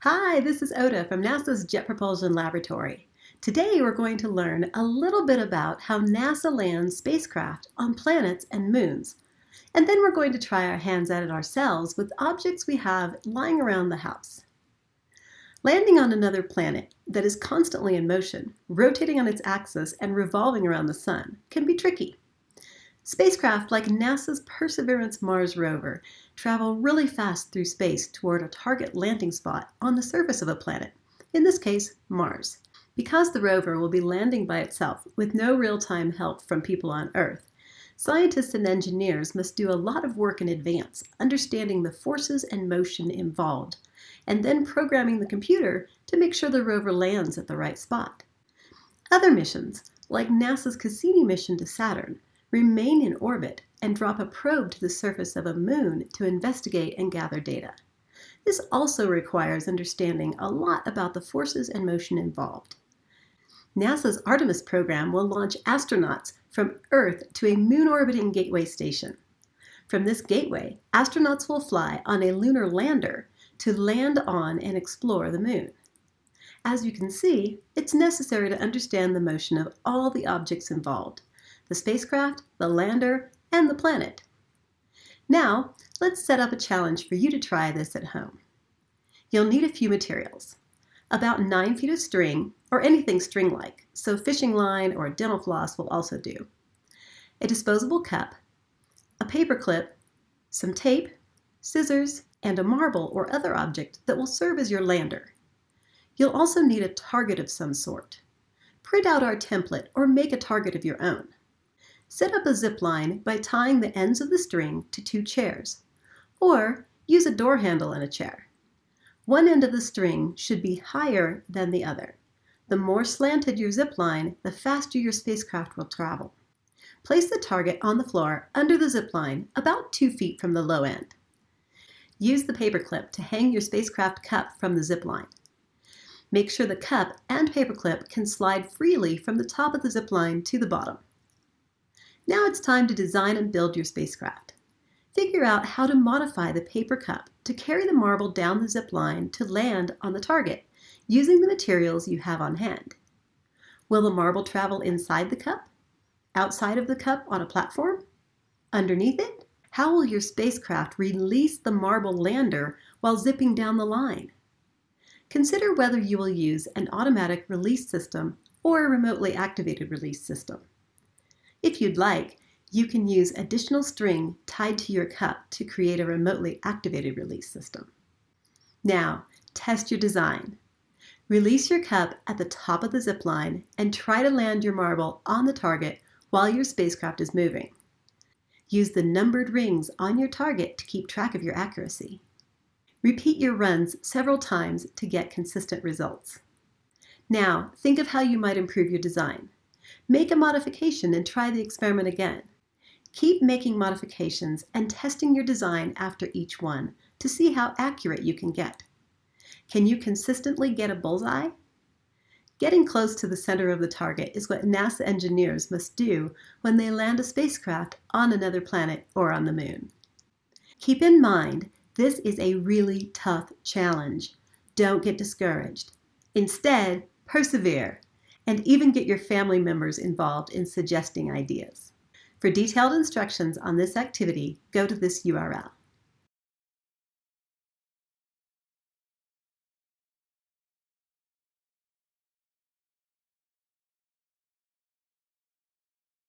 Hi, this is Ota from NASA's Jet Propulsion Laboratory. Today we're going to learn a little bit about how NASA lands spacecraft on planets and moons. And then we're going to try our hands at it ourselves with objects we have lying around the house. Landing on another planet that is constantly in motion, rotating on its axis and revolving around the sun can be tricky. Spacecraft like NASA's Perseverance Mars rover travel really fast through space toward a target landing spot on the surface of a planet, in this case, Mars. Because the rover will be landing by itself with no real-time help from people on Earth, scientists and engineers must do a lot of work in advance, understanding the forces and motion involved, and then programming the computer to make sure the rover lands at the right spot. Other missions, like NASA's Cassini mission to Saturn, remain in orbit and drop a probe to the surface of a moon to investigate and gather data. This also requires understanding a lot about the forces and motion involved. NASA's Artemis program will launch astronauts from Earth to a moon orbiting gateway station. From this gateway, astronauts will fly on a lunar lander to land on and explore the moon. As you can see, it's necessary to understand the motion of all the objects involved, the spacecraft, the lander, and the planet. Now, let's set up a challenge for you to try this at home. You'll need a few materials. About 9 feet of string, or anything string-like, so fishing line or dental floss will also do. A disposable cup, a paper clip, some tape, scissors, and a marble or other object that will serve as your lander. You'll also need a target of some sort. Print out our template or make a target of your own. Set up a zip line by tying the ends of the string to two chairs, or use a door handle in a chair. One end of the string should be higher than the other. The more slanted your zip line, the faster your spacecraft will travel. Place the target on the floor under the zip line about two feet from the low end. Use the paperclip to hang your spacecraft cup from the zip line. Make sure the cup and paperclip can slide freely from the top of the zip line to the bottom. Now it's time to design and build your spacecraft. Figure out how to modify the paper cup to carry the marble down the zip line to land on the target using the materials you have on hand. Will the marble travel inside the cup? Outside of the cup on a platform? Underneath it? How will your spacecraft release the marble lander while zipping down the line? Consider whether you will use an automatic release system or a remotely activated release system. If you'd like, you can use additional string tied to your cup to create a remotely activated release system. Now, test your design. Release your cup at the top of the zip line and try to land your marble on the target while your spacecraft is moving. Use the numbered rings on your target to keep track of your accuracy. Repeat your runs several times to get consistent results. Now, think of how you might improve your design. Make a modification and try the experiment again. Keep making modifications and testing your design after each one to see how accurate you can get. Can you consistently get a bullseye? Getting close to the center of the target is what NASA engineers must do when they land a spacecraft on another planet or on the moon. Keep in mind, this is a really tough challenge. Don't get discouraged. Instead, persevere and even get your family members involved in suggesting ideas. For detailed instructions on this activity, go to this URL.